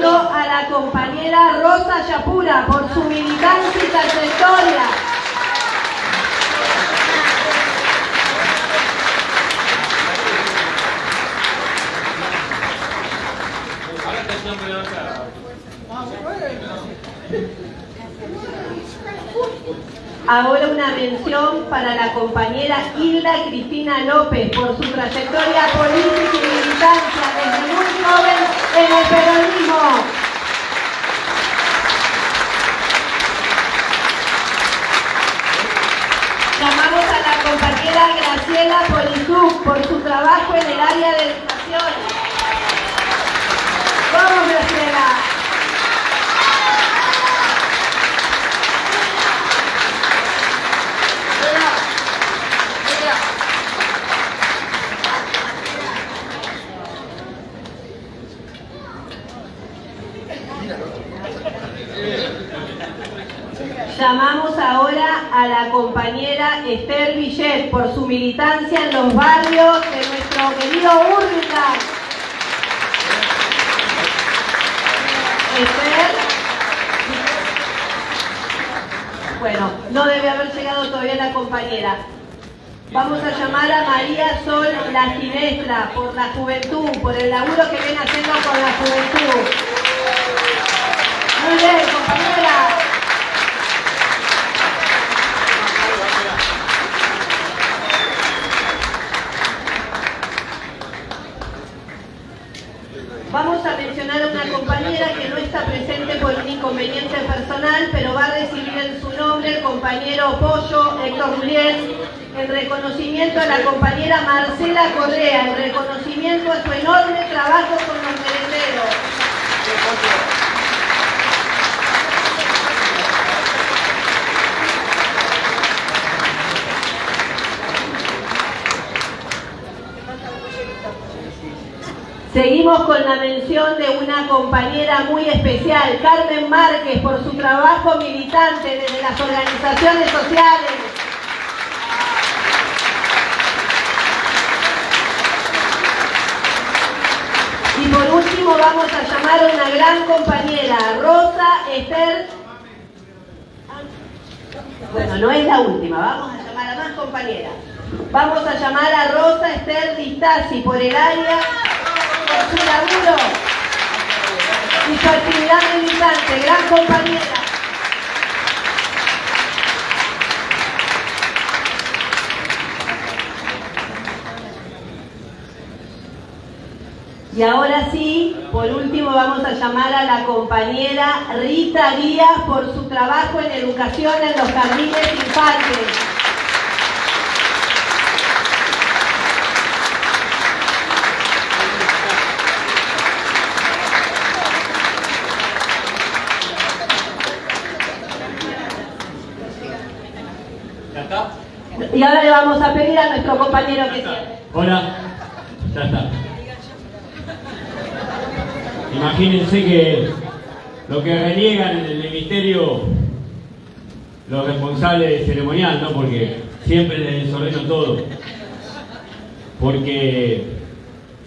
a la compañera Rosa Yapura por su militancia y trayectoria. Ahora una mención para la compañera Hilda Cristina López por su trayectoria política y muy en el peronismo. Llamamos a la compañera Graciela Polizú por su trabajo en el área de educación. ¡Vamos, Graciela! Llamamos ahora a la compañera Esther Villet por su militancia en los barrios de nuestro querido Urbica. Esther. Bueno, no debe haber llegado todavía la compañera. Vamos a llamar a María Sol La Ginestra por la juventud, por el laburo que viene haciendo con la juventud. Muy bien, compañera. Héctor en reconocimiento a la compañera Marcela Correa, en reconocimiento a su enorme trabajo con los merenderos. Seguimos con la mención de una compañera muy especial, Carmen Márquez, por su trabajo militante desde las organizaciones sociales. Y por vamos a llamar a una gran compañera, Rosa Esther. Bueno, no es la última, vamos a llamar a más compañeras. Vamos a llamar a Rosa Esther Distasi por el área por su laburo y su actividad militante, gran compañera. Y ahora sí, por último vamos a llamar a la compañera Rita Díaz por su trabajo en educación en los jardines infantes. Y ahora le vamos a pedir a nuestro compañero que cierre. Hola, ya está. Imagínense que lo que reniegan en el ministerio los responsables ceremonial, ¿no? Porque siempre les desordeno todo. Porque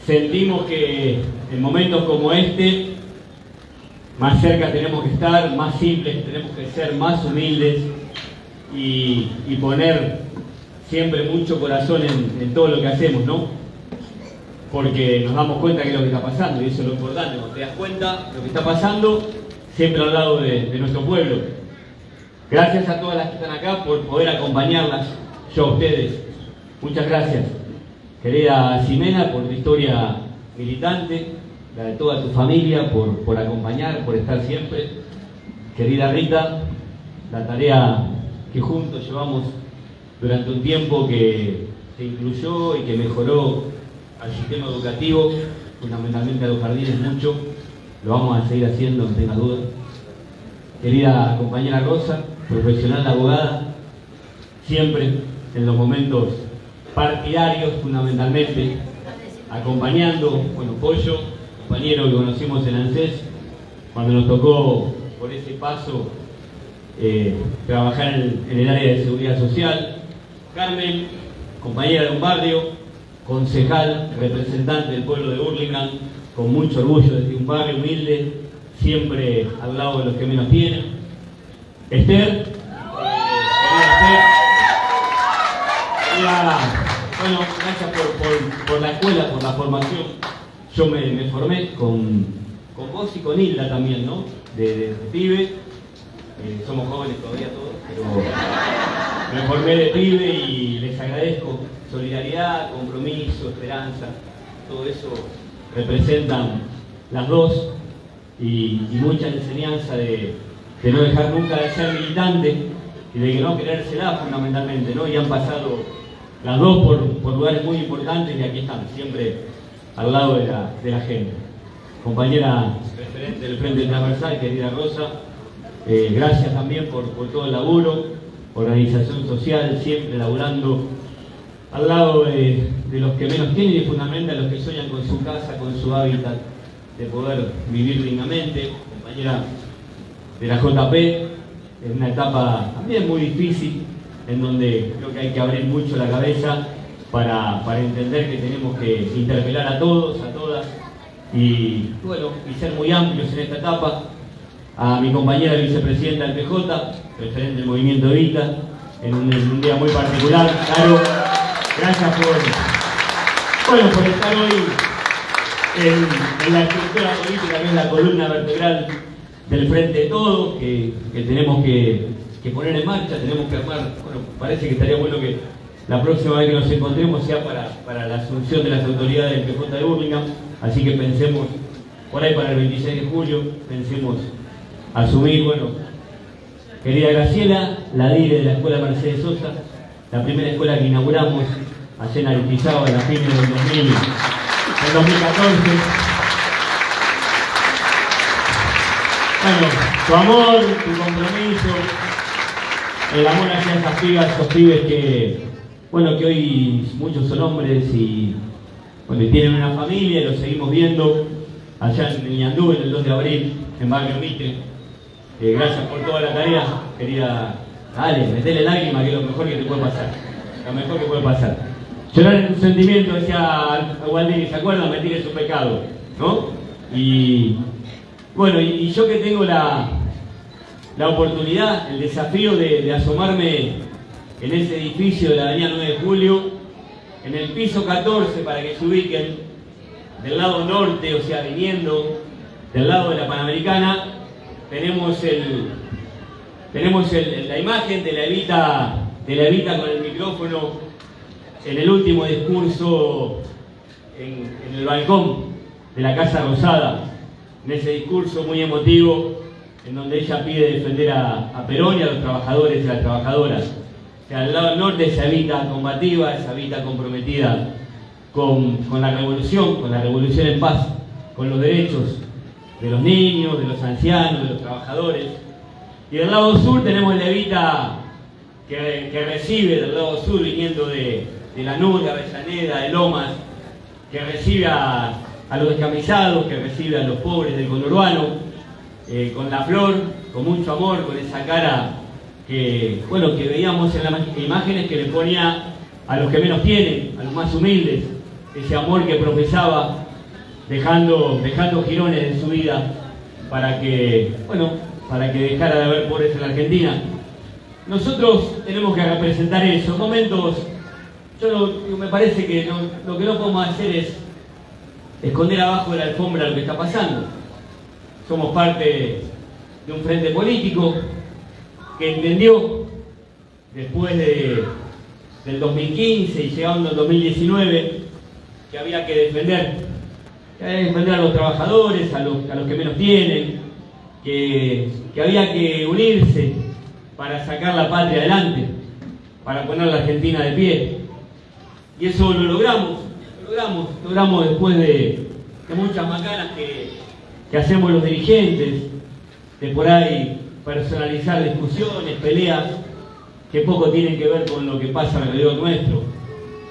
sentimos que en momentos como este, más cerca tenemos que estar, más simples, tenemos que ser más humildes y, y poner siempre mucho corazón en, todo lo que hacemos, ¿no? Porque nos damos cuenta que es lo que está pasando y eso es lo importante. Cuando te das cuenta de lo que está pasando, siempre al lado de, nuestro pueblo. Gracias a todas las que están acá por poder acompañarlas, yo a ustedes. Muchas gracias. Querida Ximena, por tu historia militante, la de toda tu familia, por, por acompañar, por estar siempre. Querida Rita, la tarea que juntos llevamos durante un tiempo que se incluyó y que mejoró al sistema educativo, fundamentalmente a los jardines mucho, lo vamos a seguir haciendo, no tenga duda. Querida compañera Rosa, profesional abogada, siempre en los momentos partidarios fundamentalmente, acompañando, bueno, Pollo, compañero que conocimos en ANSES, cuando nos tocó por ese paso eh, trabajar en el área de seguridad social, Carmen, compañera de un barrio, concejal, representante del pueblo de Burlingame, con mucho orgullo desde un barrio humilde, siempre al lado de los que menos tienen. Esther, bueno, gracias por, la escuela, por la formación. Yo me, formé con, con, vos y con Hilda también, ¿no? De, pibe. Eh, somos jóvenes todavía todos, pero me formé de pibe y les agradezco solidaridad, compromiso, esperanza, todo eso representan las dos y, mucha enseñanza de, no dejar nunca de ser militante y de que no querérsela fundamentalmente, ¿no? Y han pasado las dos por, lugares muy importantes y aquí están, siempre al lado de la, gente. Compañera referente del Frente Transversal, querida Rosa, eh, gracias también por, todo el laburo, organización social, siempre laburando al lado de, de los que menos tienen y fundamentalmente a los que sueñan con su casa, con su hábitat de poder vivir dignamente, compañera de la JP, en una etapa también muy difícil, en donde creo que hay que abrir mucho la cabeza para, entender que tenemos que interpelar a todos, a todas, y bueno, y ser muy amplios en esta etapa. A mi compañera vicepresidenta del PJ, referente del movimiento Evita, en un, en un día muy particular, claro, gracias por, bueno, por estar hoy en, la estructura política que es la columna vertebral del Frente de Todos, que, tenemos que, poner en marcha, tenemos que armar, bueno, parece que estaría bueno que la próxima vez que nos encontremos sea para, la asunción de las autoridades del PJ de Birmingham, así que pensemos por ahí para el 26 de julio, pensemos asumir, bueno, querida Graciela, la dire de la Escuela Mercedes Sosa, la primera escuela que inauguramos allá en Aritizado en la fin del 2000 en 2014. Bueno, tu amor, tu compromiso, el amor hacia esas pibas, esos pibes que, bueno, que hoy muchos son hombres y, bueno, tienen una familia, lo seguimos viendo allá en Ñandú, en el 2 de abril, en Barrio Mitre. Eh, gracias por toda la tarea, querida. Dale, metele lágrima, que es lo mejor que te puede pasar. Lo mejor que puede pasar. Llorar es un sentimiento, decía Waldini, ¿se acuerdan? Mentir es un pecado, ¿no? Y bueno, y, yo que tengo la, la oportunidad, el desafío de, asomarme en ese edificio de la avenida 9 de Julio, en el piso 14, para que se ubiquen, del lado norte, o sea, viniendo del lado de la Panamericana, tenemos el tenemos la imagen de la Evita, de la Evita con el micrófono en el último discurso en, el balcón de la Casa Rosada, en ese discurso muy emotivo, en donde ella pide defender a, Perón y a los trabajadores y a las trabajadoras. Que al lado norte esa vida combativa, esa vida comprometida con, con la revolución, con la revolución en paz, con los derechos de los niños, de los ancianos, de los trabajadores. Y del lado sur tenemos la Evita que, que, recibe del lado sur viniendo de, de la de de Lomas, que recibe a, los descamisados, que recibe a los pobres del conurbano, eh, con la flor, con mucho amor, con esa cara que, bueno, que veíamos en las imágenes que le ponía a los que menos tienen, a los más humildes, ese amor que profesaba, dejando, dejando girones en su vida para que, bueno, para que dejara de haber pobres en la Argentina. Nosotros tenemos que representar eso, momentos yo me parece que lo que no podemos hacer es esconder abajo de la alfombra lo que está pasando. Somos parte de un frente político que entendió después de, del 2015 y llegando al 2019 que había que defender, defender a los trabajadores, a los, a los que menos tienen, que, que había que unirse para sacar la patria adelante, para poner la Argentina de pie. Y eso lo logramos, lo logramos, logramos después de, muchas macanas que, que hacemos los dirigentes, de por ahí personalizar discusiones, peleas, que poco tienen que ver con lo que pasa alrededor nuestro.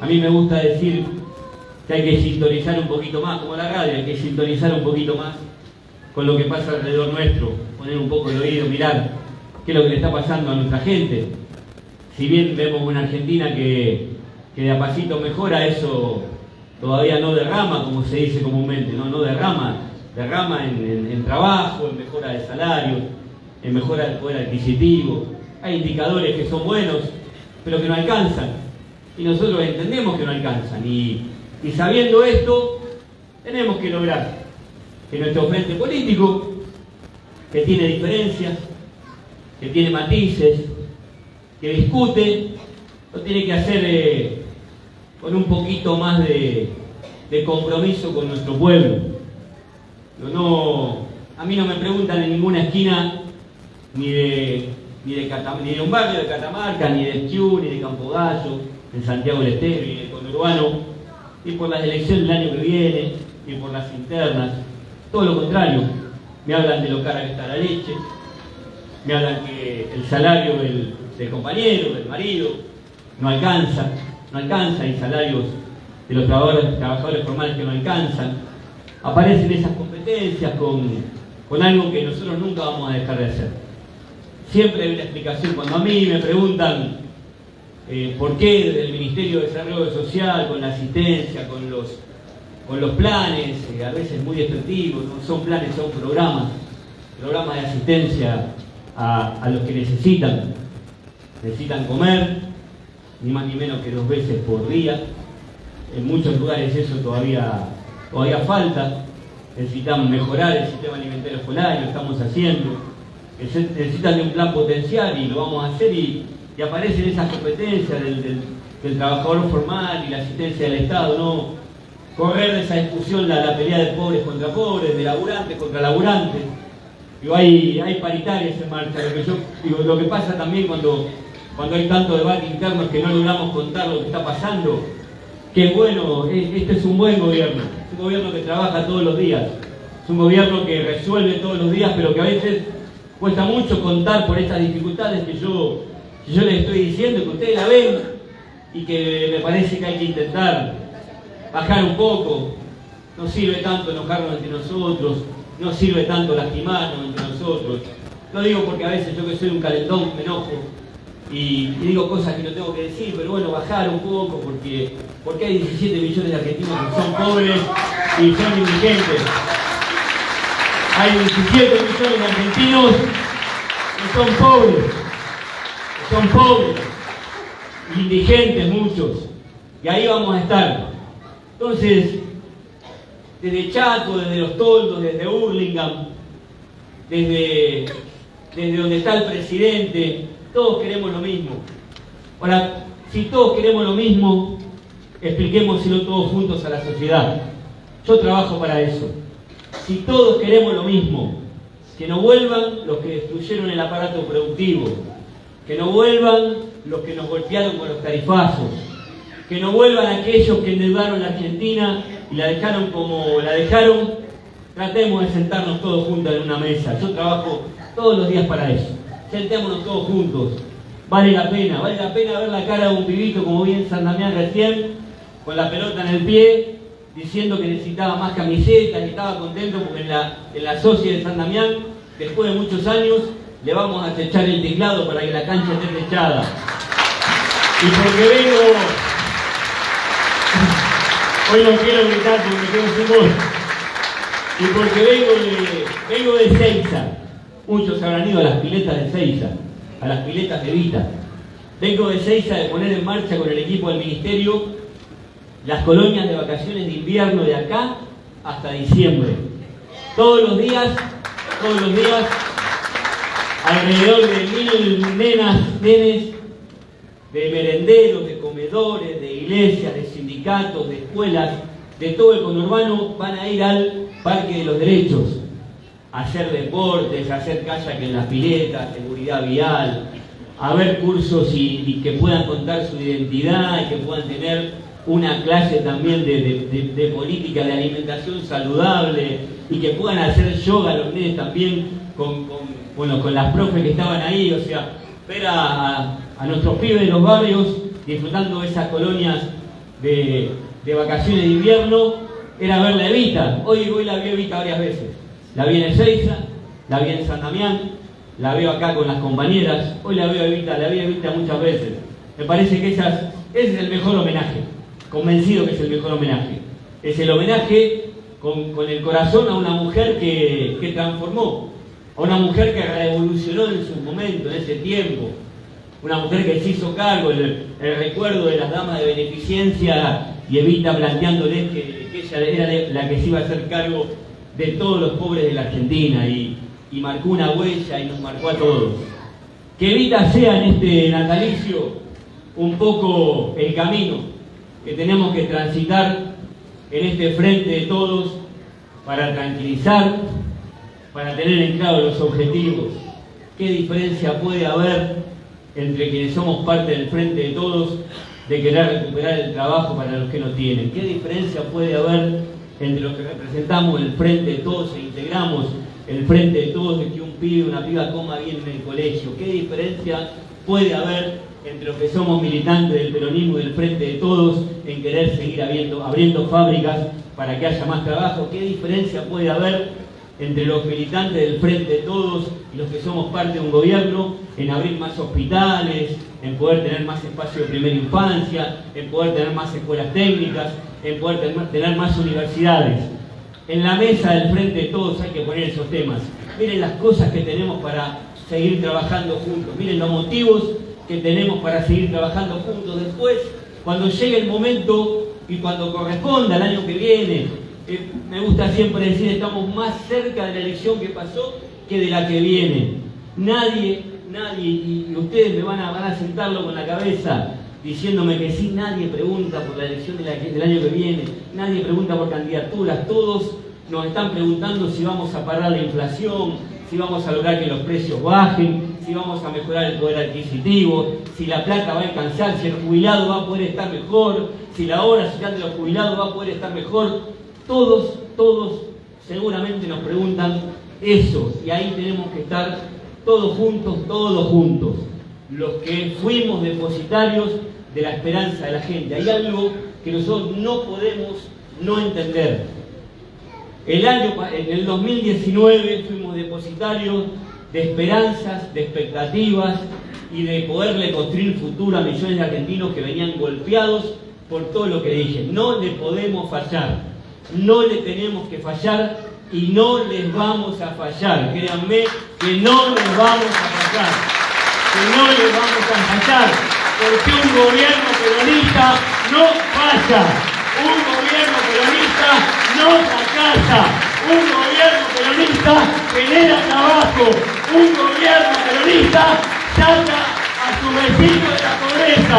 A mí me gusta decir que hay que sintonizar un poquito más, como la radio, hay que sintonizar un poquito más con lo que pasa alrededor nuestro, poner un poco el oído, mirar qué es lo que le está pasando a nuestra gente. Si bien vemos una Argentina que que de a pasito mejora, eso todavía no derrama, como se dice comúnmente, no, no derrama derrama en, trabajo, en mejora de salario, en mejora del poder adquisitivo. Hay indicadores que son buenos, pero que no alcanzan. Y nosotros entendemos que no alcanzan. Y, y sabiendo esto, tenemos que lograr que nuestro frente político, que tiene diferencias, que tiene matices, que discute, lo tiene que hacer eh, con un poquito más de, compromiso con nuestro pueblo. No, a mí no me preguntan en ninguna esquina ni de, ni de, un barrio de Catamarca, ni de Esquiú, ni de Campogallo, en Santiago del Estero, ni de Conurbano, ni por las elecciones del año que viene, ni por las internas. Todo lo contrario, me hablan de lo cara que está la leche, me hablan que el salario del, compañero, del marido, no alcanza, no alcanza, hay salarios de los trabajadores, formales que no alcanzan. Aparecen esas competencias con, con algo que nosotros nunca vamos a dejar de hacer. Siempre hay una explicación. Cuando a mí me preguntan eh, por qué el Ministerio de Desarrollo Social, con la asistencia, con los, con los planes, eh, a veces muy efectivos, no son planes, son programas, programas de asistencia a, a los que necesitan, necesitan comer, ni más ni menos que dos veces por día. En muchos lugares eso todavía, todavía falta. Necesitamos mejorar el sistema alimentario escolar y lo estamos haciendo. Necesitan de un plan potencial y lo vamos a hacer y, aparecen esas competencias del, trabajador formal y la asistencia del Estado, no correr de esa discusión la, la pelea de pobres contra pobres, de laburantes contra laburantes. Digo, hay, hay paritarias en marcha. Lo que, yo, digo, lo que pasa también cuando cuando hay tanto debate interno que no logramos contar lo que está pasando, que bueno, este es un buen gobierno, es un gobierno que trabaja todos los días, es un gobierno que resuelve todos los días, pero que a veces cuesta mucho contar por estas dificultades que yo, yo les estoy diciendo, que ustedes la ven y que me parece que hay que intentar bajar un poco. No sirve tanto enojarnos entre nosotros, no sirve tanto lastimarnos entre nosotros. Lo digo porque a veces yo que soy un calentón me enojo, y, digo cosas que no tengo que decir, pero bueno, bajar un poco porque, porque hay 17 millones de argentinos que son pobres y son indigentes. Hay 17 millones de argentinos que son pobres, son pobres, indigentes muchos, y ahí vamos a estar. Entonces, desde Chaco, desde Los Toldos, desde Hurlingham, desde, desde donde está el presidente, todos queremos lo mismo. Ahora, si todos queremos lo mismo, expliquémoslo todos juntos a la sociedad. Yo trabajo para eso. Si todos queremos lo mismo, que no vuelvan los que destruyeron el aparato productivo, que no vuelvan los que nos golpearon con los tarifazos, que no vuelvan aquellos que endeudaron la Argentina y la dejaron como la dejaron, tratemos de sentarnos todos juntos en una mesa. Yo trabajo todos los días para eso sentémonos todos juntos. Vale la pena, vale la pena ver la cara de un pibito como bien San Damián recién, con la pelota en el pie, diciendo que necesitaba más camisetas y estaba contento porque en la, en la socia de San Damián, después de muchos años, le vamos a echar el teclado para que la cancha esté techada. Y porque vengo, hoy no quiero gritar porque tengo voz, y porque vengo de, vengo de Seiza, Muchos habrán ido a las piletas de Seiza, a las piletas de Vita. Vengo de Seiza de poner en marcha con el equipo del Ministerio las colonias de vacaciones de invierno de acá hasta diciembre. Todos los días, todos los días, alrededor de mil nenas, nenes, de merenderos, de comedores, de iglesias, de sindicatos, de escuelas, de todo el conurbano, van a ir al Parque de los Derechos. Hacer deportes, hacer kayak en las piletas, seguridad vial, a ver cursos y, que puedan contar su identidad y que puedan tener una clase también de, política de alimentación saludable y que puedan hacer yoga los nenes también con, bueno, con las profes que estaban ahí, o sea, ver a, nuestros pibes de los barrios disfrutando de esas colonias de, vacaciones de invierno, era ver la Evita. Hoy, hoy la vi Evita varias veces. La vi en Ezeiza, la vi en San Damián, la veo acá con las compañeras, hoy la veo a Evita, la vi a Evita muchas veces. Me parece que ese es el mejor homenaje, convencido que es el mejor homenaje. Es el homenaje con, el corazón a una mujer que, que transformó, a una mujer que revolucionó en su momento, en ese tiempo, una mujer que se hizo cargo, el, recuerdo de las damas de beneficencia y Evita planteándoles que, ella era la que se iba a hacer cargo de todos los pobres de la Argentina y, y marcó una huella y nos marcó a todos. Que Evita sea en este natalicio un poco el camino que tenemos que transitar en este frente de todos para tranquilizar, para tener en claro los objetivos. ¿Qué diferencia puede haber entre quienes somos parte del frente de todos de querer recuperar el trabajo para los que no tienen? ¿Qué diferencia puede haber entre los que representamos el frente de todos e integramos el frente de todos de que un pibe, una piba coma bien en el colegio? ¿Qué diferencia puede haber entre los que somos militantes del peronismo y del frente de todos en querer seguir abriendo fábricas para que haya más trabajo? ¿Qué diferencia puede haber entre los militantes del Frente Todos y los que somos parte de un gobierno en abrir más hospitales, en poder tener más espacio de primera infancia, en poder tener más escuelas técnicas, en poder tener más universidades. En la mesa del Frente de Todos hay que poner esos temas. Miren las cosas que tenemos para seguir trabajando juntos, miren los motivos que tenemos para seguir trabajando juntos. Después, cuando llegue el momento y cuando corresponda el año que viene, me gusta siempre decir, estamos más cerca de la elección que pasó que de la que viene. Nadie, nadie, y ustedes me van a, van a sentarlo con la cabeza diciéndome que sí, nadie pregunta por la elección del año que viene, nadie pregunta por candidaturas, todos nos están preguntando si vamos a parar la inflación, si vamos a lograr que los precios bajen, si vamos a mejorar el poder adquisitivo, si la plata va a alcanzar, si el jubilado va a poder estar mejor, si la hora social de los jubilados va a poder estar mejor. Todos, todos seguramente nos preguntan eso y ahí tenemos que estar todos juntos, todos juntos, los que fuimos depositarios de la esperanza de la gente. Hay algo que nosotros no podemos no entender. El año, en el 2019 fuimos depositarios de esperanzas, de expectativas y de poderle construir futuro a millones de argentinos que venían golpeados por todo lo que dije. No le podemos fallar no le tenemos que fallar y no les vamos a fallar. Créanme que no les vamos a fallar. Que no les vamos a fallar. Porque un gobierno peronista no falla. Un gobierno peronista no fracasa. Un gobierno peronista genera trabajo. Un gobierno peronista saca a su vecino de la pobreza.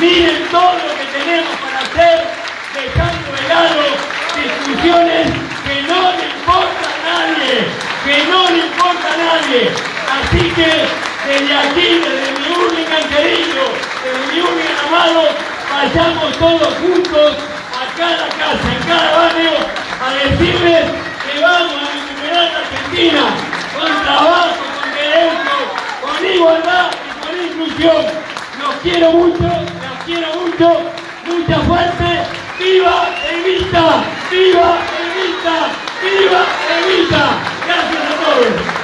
Miren todo lo que tenemos para hacer dejando de lado que no le importa a nadie, que no le importa a nadie. Así que desde aquí, desde mi única querido, desde mi única amado, vayamos todos juntos a cada casa, en cada barrio, a decirles que vamos a recuperar la Argentina con trabajo, con derechos, con igualdad y con inclusión. Los quiero mucho, los quiero mucho, mucha fuerte, ¡Viva Evita! ¡Viva Evita! ¡Viva Evita! ¡Gracias a todos!